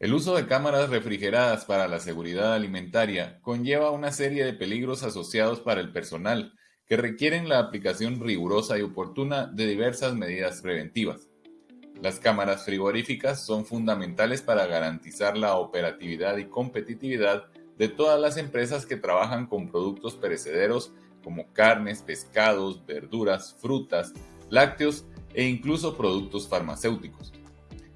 El uso de cámaras refrigeradas para la seguridad alimentaria conlleva una serie de peligros asociados para el personal que requieren la aplicación rigurosa y oportuna de diversas medidas preventivas. Las cámaras frigoríficas son fundamentales para garantizar la operatividad y competitividad de todas las empresas que trabajan con productos perecederos como carnes, pescados, verduras, frutas, lácteos e incluso productos farmacéuticos.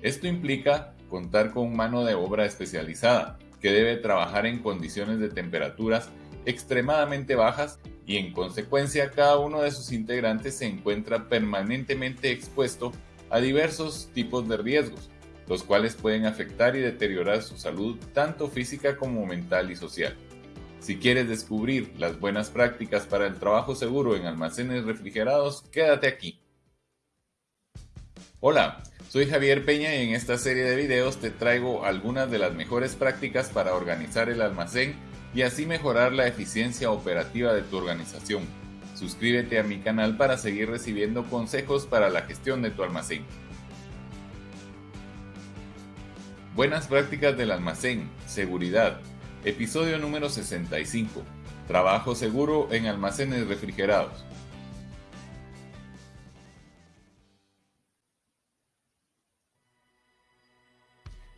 Esto implica contar con mano de obra especializada, que debe trabajar en condiciones de temperaturas extremadamente bajas y en consecuencia cada uno de sus integrantes se encuentra permanentemente expuesto a diversos tipos de riesgos, los cuales pueden afectar y deteriorar su salud tanto física como mental y social. Si quieres descubrir las buenas prácticas para el trabajo seguro en almacenes refrigerados, quédate aquí. Hola, soy Javier Peña y en esta serie de videos te traigo algunas de las mejores prácticas para organizar el almacén y así mejorar la eficiencia operativa de tu organización. Suscríbete a mi canal para seguir recibiendo consejos para la gestión de tu almacén. Buenas prácticas del almacén, seguridad. Episodio número 65. Trabajo seguro en almacenes refrigerados.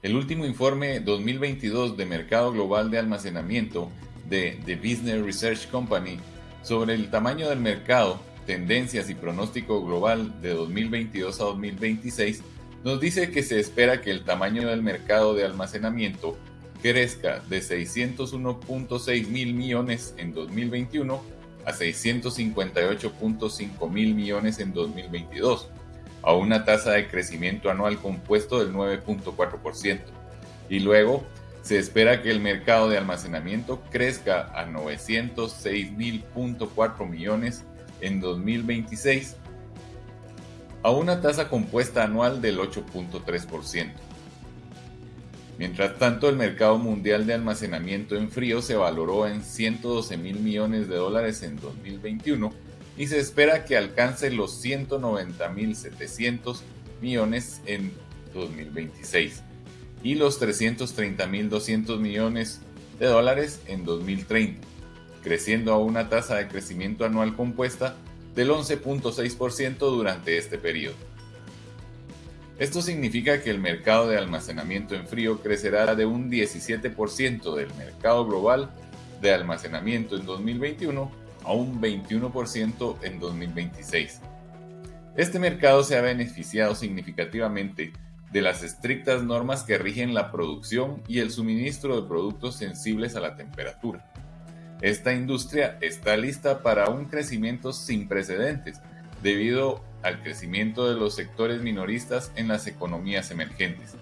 El último informe 2022 de Mercado Global de Almacenamiento de The Business Research Company sobre el tamaño del mercado, tendencias y pronóstico global de 2022 a 2026 nos dice que se espera que el tamaño del mercado de almacenamiento crezca de 601.6 mil millones en 2021 a 658.5 mil millones en 2022 a una tasa de crecimiento anual compuesto del 9.4%. Y luego se espera que el mercado de almacenamiento crezca a 906.4 millones en 2026, a una tasa compuesta anual del 8.3%. Mientras tanto, el mercado mundial de almacenamiento en frío se valoró en 112 mil millones de dólares en 2021 y se espera que alcance los 190.700 millones en 2026 y los 330.200 millones de dólares en 2030, creciendo a una tasa de crecimiento anual compuesta del 11.6% durante este periodo. Esto significa que el mercado de almacenamiento en frío crecerá de un 17% del mercado global de almacenamiento en 2021 a un 21% en 2026. Este mercado se ha beneficiado significativamente de las estrictas normas que rigen la producción y el suministro de productos sensibles a la temperatura. Esta industria está lista para un crecimiento sin precedentes debido al crecimiento de los sectores minoristas en las economías emergentes.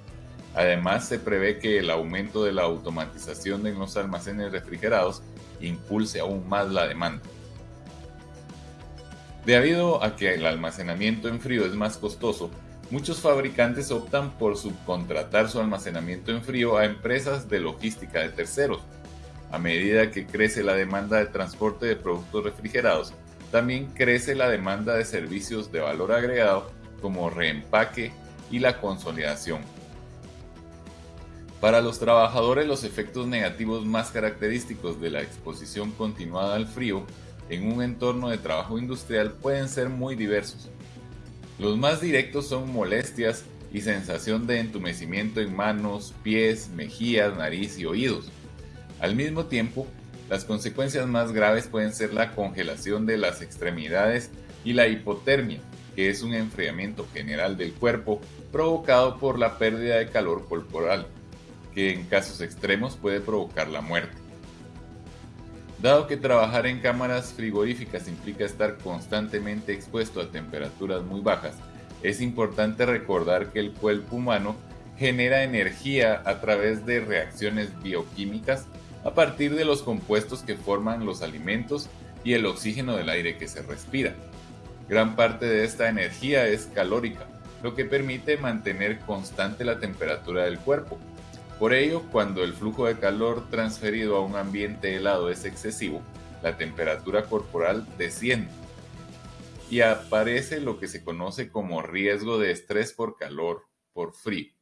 Además, se prevé que el aumento de la automatización en los almacenes refrigerados impulse aún más la demanda. Debido a que el almacenamiento en frío es más costoso, muchos fabricantes optan por subcontratar su almacenamiento en frío a empresas de logística de terceros. A medida que crece la demanda de transporte de productos refrigerados, también crece la demanda de servicios de valor agregado como reempaque y la consolidación. Para los trabajadores los efectos negativos más característicos de la exposición continuada al frío en un entorno de trabajo industrial pueden ser muy diversos. Los más directos son molestias y sensación de entumecimiento en manos, pies, mejillas, nariz y oídos. Al mismo tiempo, las consecuencias más graves pueden ser la congelación de las extremidades y la hipotermia, que es un enfriamiento general del cuerpo provocado por la pérdida de calor corporal que en casos extremos puede provocar la muerte. Dado que trabajar en cámaras frigoríficas implica estar constantemente expuesto a temperaturas muy bajas, es importante recordar que el cuerpo humano genera energía a través de reacciones bioquímicas a partir de los compuestos que forman los alimentos y el oxígeno del aire que se respira. Gran parte de esta energía es calórica, lo que permite mantener constante la temperatura del cuerpo, por ello, cuando el flujo de calor transferido a un ambiente helado es excesivo, la temperatura corporal desciende y aparece lo que se conoce como riesgo de estrés por calor por frío.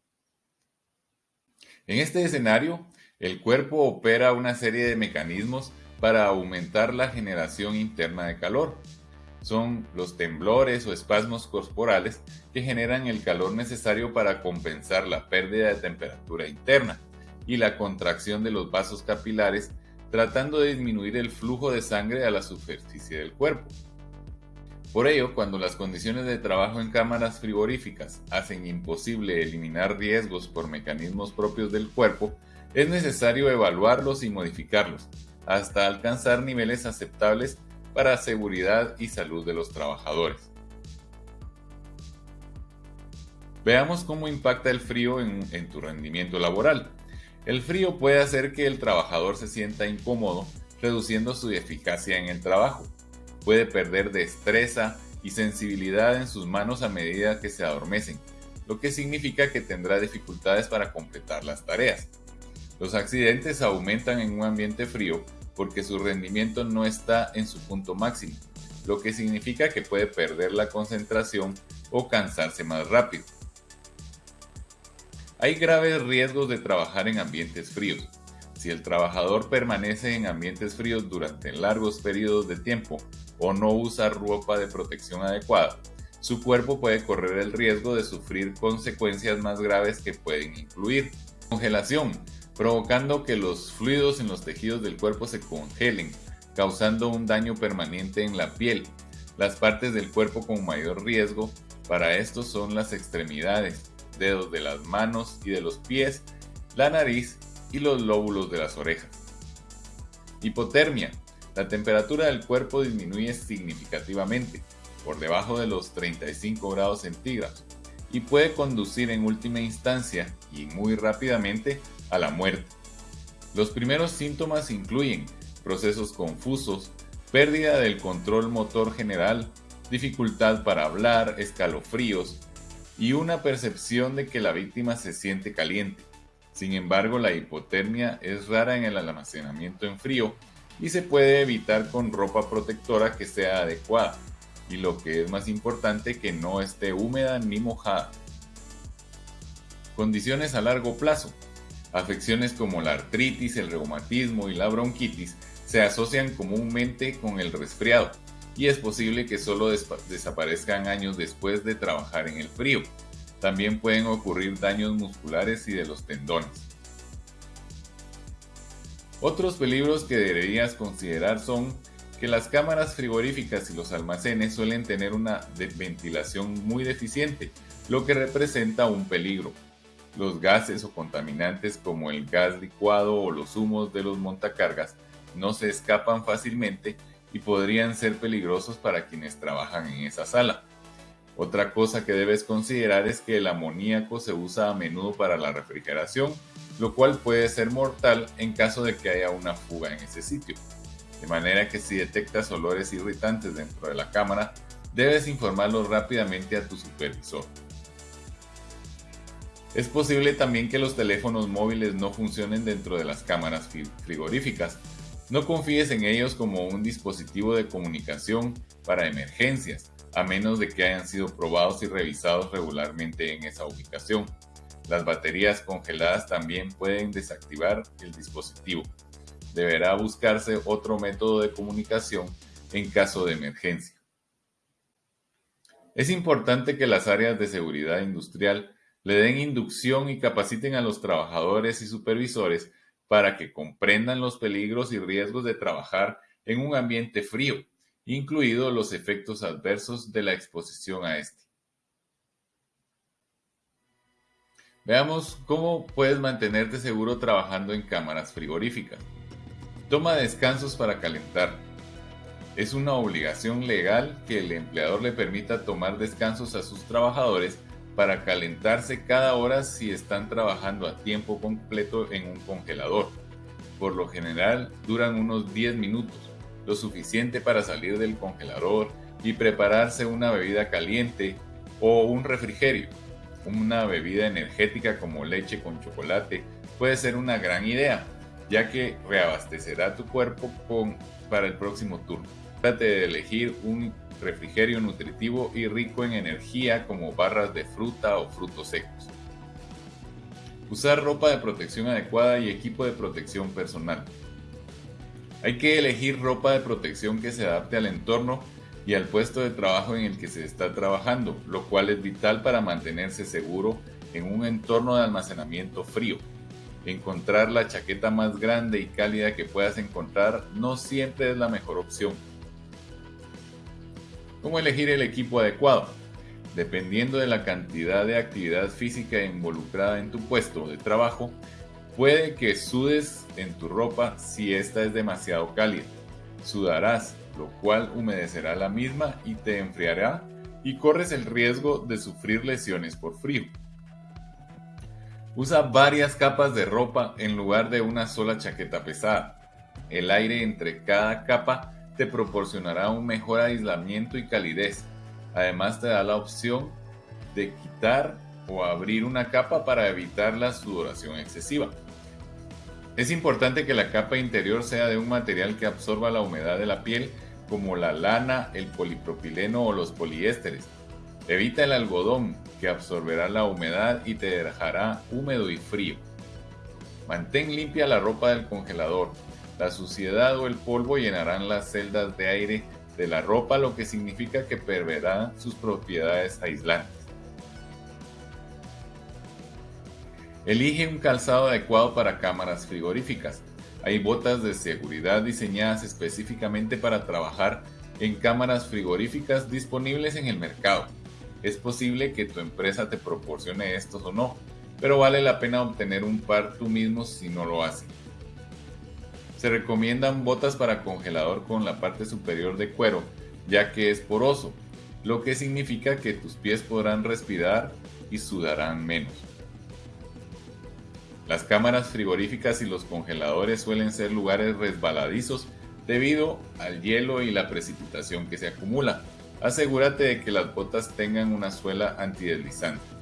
En este escenario, el cuerpo opera una serie de mecanismos para aumentar la generación interna de calor. Son los temblores o espasmos corporales que generan el calor necesario para compensar la pérdida de temperatura interna y la contracción de los vasos capilares tratando de disminuir el flujo de sangre a la superficie del cuerpo. Por ello, cuando las condiciones de trabajo en cámaras frigoríficas hacen imposible eliminar riesgos por mecanismos propios del cuerpo, es necesario evaluarlos y modificarlos, hasta alcanzar niveles aceptables para seguridad y salud de los trabajadores. Veamos cómo impacta el frío en, en tu rendimiento laboral. El frío puede hacer que el trabajador se sienta incómodo, reduciendo su eficacia en el trabajo. Puede perder destreza y sensibilidad en sus manos a medida que se adormecen, lo que significa que tendrá dificultades para completar las tareas. Los accidentes aumentan en un ambiente frío porque su rendimiento no está en su punto máximo, lo que significa que puede perder la concentración o cansarse más rápido. Hay graves riesgos de trabajar en ambientes fríos. Si el trabajador permanece en ambientes fríos durante largos periodos de tiempo o no usa ropa de protección adecuada, su cuerpo puede correr el riesgo de sufrir consecuencias más graves que pueden incluir congelación, provocando que los fluidos en los tejidos del cuerpo se congelen, causando un daño permanente en la piel. Las partes del cuerpo con mayor riesgo para esto son las extremidades, dedos de las manos y de los pies, la nariz y los lóbulos de las orejas. Hipotermia. La temperatura del cuerpo disminuye significativamente, por debajo de los 35 grados centígrados, y puede conducir en última instancia y muy rápidamente a la muerte. Los primeros síntomas incluyen procesos confusos, pérdida del control motor general, dificultad para hablar, escalofríos, y una percepción de que la víctima se siente caliente. Sin embargo, la hipotermia es rara en el almacenamiento en frío y se puede evitar con ropa protectora que sea adecuada y lo que es más importante que no esté húmeda ni mojada. Condiciones a largo plazo. Afecciones como la artritis, el reumatismo y la bronquitis se asocian comúnmente con el resfriado y es posible que solo desaparezcan años después de trabajar en el frío. También pueden ocurrir daños musculares y de los tendones. Otros peligros que deberías considerar son que las cámaras frigoríficas y los almacenes suelen tener una ventilación muy deficiente, lo que representa un peligro. Los gases o contaminantes como el gas licuado o los humos de los montacargas no se escapan fácilmente y podrían ser peligrosos para quienes trabajan en esa sala. Otra cosa que debes considerar es que el amoníaco se usa a menudo para la refrigeración, lo cual puede ser mortal en caso de que haya una fuga en ese sitio. De manera que si detectas olores irritantes dentro de la cámara, debes informarlo rápidamente a tu supervisor. Es posible también que los teléfonos móviles no funcionen dentro de las cámaras frigoríficas, no confíes en ellos como un dispositivo de comunicación para emergencias, a menos de que hayan sido probados y revisados regularmente en esa ubicación. Las baterías congeladas también pueden desactivar el dispositivo. Deberá buscarse otro método de comunicación en caso de emergencia. Es importante que las áreas de seguridad industrial le den inducción y capaciten a los trabajadores y supervisores para que comprendan los peligros y riesgos de trabajar en un ambiente frío, incluidos los efectos adversos de la exposición a este. Veamos cómo puedes mantenerte seguro trabajando en cámaras frigoríficas. Toma descansos para calentar. Es una obligación legal que el empleador le permita tomar descansos a sus trabajadores para calentarse cada hora si están trabajando a tiempo completo en un congelador. Por lo general duran unos 10 minutos, lo suficiente para salir del congelador y prepararse una bebida caliente o un refrigerio. Una bebida energética como leche con chocolate puede ser una gran idea, ya que reabastecerá tu cuerpo para el próximo turno. Trate de elegir un refrigerio nutritivo y rico en energía como barras de fruta o frutos secos. Usar ropa de protección adecuada y equipo de protección personal. Hay que elegir ropa de protección que se adapte al entorno y al puesto de trabajo en el que se está trabajando, lo cual es vital para mantenerse seguro en un entorno de almacenamiento frío. Encontrar la chaqueta más grande y cálida que puedas encontrar no siempre es la mejor opción. ¿Cómo elegir el equipo adecuado? Dependiendo de la cantidad de actividad física involucrada en tu puesto de trabajo, Puede que sudes en tu ropa si esta es demasiado cálida. Sudarás, lo cual humedecerá la misma y te enfriará y corres el riesgo de sufrir lesiones por frío. Usa varias capas de ropa en lugar de una sola chaqueta pesada. El aire entre cada capa te proporcionará un mejor aislamiento y calidez. Además te da la opción de quitar o abrir una capa para evitar la sudoración excesiva. Es importante que la capa interior sea de un material que absorba la humedad de la piel como la lana, el polipropileno o los poliésteres. Evita el algodón que absorberá la humedad y te dejará húmedo y frío. Mantén limpia la ropa del congelador. La suciedad o el polvo llenarán las celdas de aire de la ropa, lo que significa que perderá sus propiedades aislantes. Elige un calzado adecuado para cámaras frigoríficas. Hay botas de seguridad diseñadas específicamente para trabajar en cámaras frigoríficas disponibles en el mercado. Es posible que tu empresa te proporcione estos o no, pero vale la pena obtener un par tú mismo si no lo hacen. Se recomiendan botas para congelador con la parte superior de cuero, ya que es poroso, lo que significa que tus pies podrán respirar y sudarán menos. Las cámaras frigoríficas y los congeladores suelen ser lugares resbaladizos debido al hielo y la precipitación que se acumula. Asegúrate de que las botas tengan una suela antideslizante.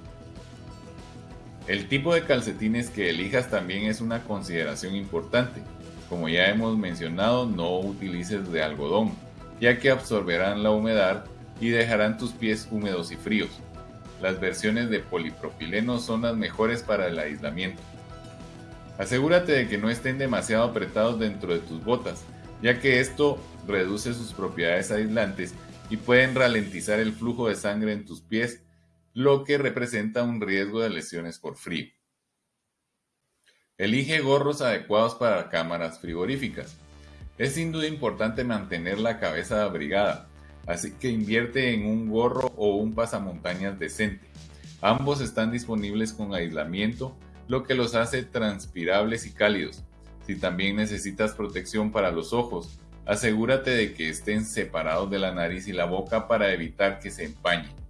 El tipo de calcetines que elijas también es una consideración importante. Como ya hemos mencionado, no utilices de algodón, ya que absorberán la humedad y dejarán tus pies húmedos y fríos. Las versiones de polipropileno son las mejores para el aislamiento. Asegúrate de que no estén demasiado apretados dentro de tus botas, ya que esto reduce sus propiedades aislantes y pueden ralentizar el flujo de sangre en tus pies, lo que representa un riesgo de lesiones por frío. Elige gorros adecuados para cámaras frigoríficas. Es sin duda importante mantener la cabeza abrigada, así que invierte en un gorro o un pasamontañas decente. Ambos están disponibles con aislamiento lo que los hace transpirables y cálidos. Si también necesitas protección para los ojos, asegúrate de que estén separados de la nariz y la boca para evitar que se empañen.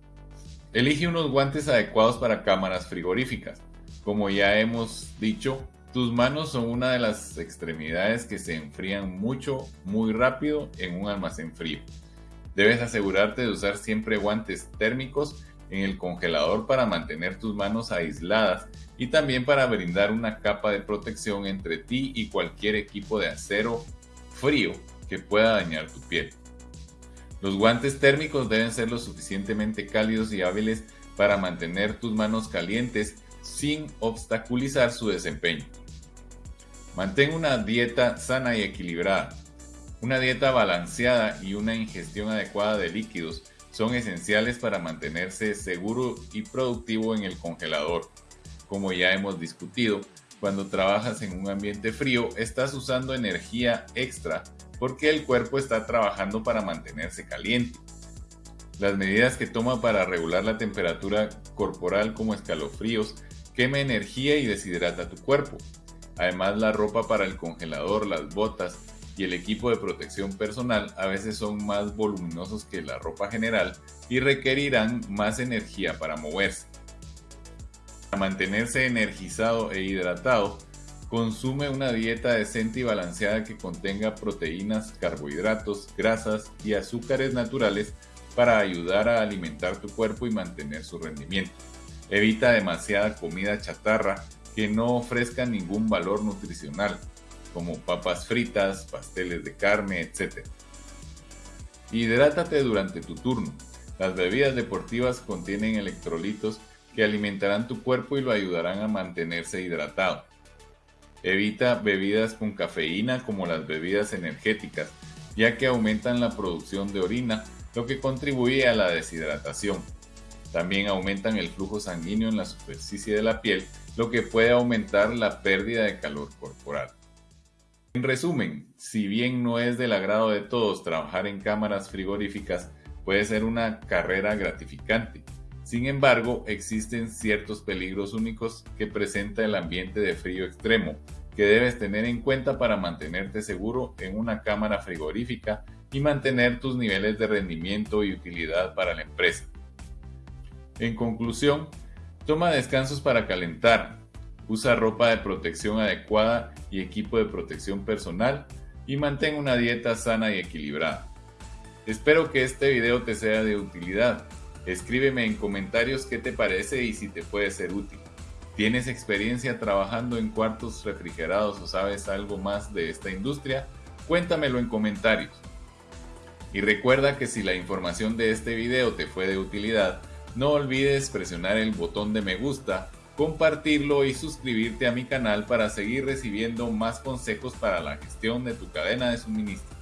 Elige unos guantes adecuados para cámaras frigoríficas. Como ya hemos dicho, tus manos son una de las extremidades que se enfrían mucho, muy rápido en un almacén frío. Debes asegurarte de usar siempre guantes térmicos en el congelador para mantener tus manos aisladas y también para brindar una capa de protección entre ti y cualquier equipo de acero frío que pueda dañar tu piel. Los guantes térmicos deben ser lo suficientemente cálidos y hábiles para mantener tus manos calientes sin obstaculizar su desempeño. Mantén una dieta sana y equilibrada. Una dieta balanceada y una ingestión adecuada de líquidos son esenciales para mantenerse seguro y productivo en el congelador. Como ya hemos discutido, cuando trabajas en un ambiente frío estás usando energía extra porque el cuerpo está trabajando para mantenerse caliente. Las medidas que toma para regular la temperatura corporal como escalofríos quema energía y deshidrata tu cuerpo. Además la ropa para el congelador, las botas, y el equipo de protección personal a veces son más voluminosos que la ropa general y requerirán más energía para moverse. Para mantenerse energizado e hidratado, consume una dieta decente y balanceada que contenga proteínas, carbohidratos, grasas y azúcares naturales para ayudar a alimentar tu cuerpo y mantener su rendimiento. Evita demasiada comida chatarra que no ofrezca ningún valor nutricional como papas fritas, pasteles de carne, etc. Hidrátate durante tu turno. Las bebidas deportivas contienen electrolitos que alimentarán tu cuerpo y lo ayudarán a mantenerse hidratado. Evita bebidas con cafeína como las bebidas energéticas, ya que aumentan la producción de orina, lo que contribuye a la deshidratación. También aumentan el flujo sanguíneo en la superficie de la piel, lo que puede aumentar la pérdida de calor corporal. En resumen, si bien no es del agrado de todos trabajar en cámaras frigoríficas, puede ser una carrera gratificante. Sin embargo, existen ciertos peligros únicos que presenta el ambiente de frío extremo, que debes tener en cuenta para mantenerte seguro en una cámara frigorífica y mantener tus niveles de rendimiento y utilidad para la empresa. En conclusión, toma descansos para calentar, usa ropa de protección adecuada y equipo de protección personal y mantén una dieta sana y equilibrada. Espero que este video te sea de utilidad. Escríbeme en comentarios qué te parece y si te puede ser útil. ¿Tienes experiencia trabajando en cuartos refrigerados o sabes algo más de esta industria? Cuéntamelo en comentarios. Y recuerda que si la información de este video te fue de utilidad, no olvides presionar el botón de me gusta, compartirlo y suscribirte a mi canal para seguir recibiendo más consejos para la gestión de tu cadena de suministro.